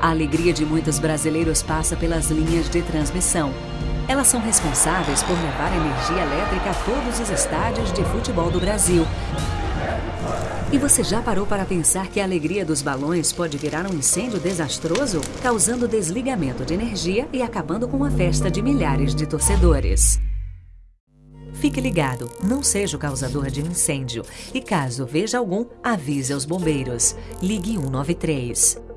A alegria de muitos brasileiros passa pelas linhas de transmissão. Elas são responsáveis por levar energia elétrica a todos os estádios de futebol do Brasil. E você já parou para pensar que a alegria dos balões pode virar um incêndio desastroso, causando desligamento de energia e acabando com a festa de milhares de torcedores? Fique ligado, não seja o causador de um incêndio. E caso veja algum, avise aos bombeiros. Ligue 193.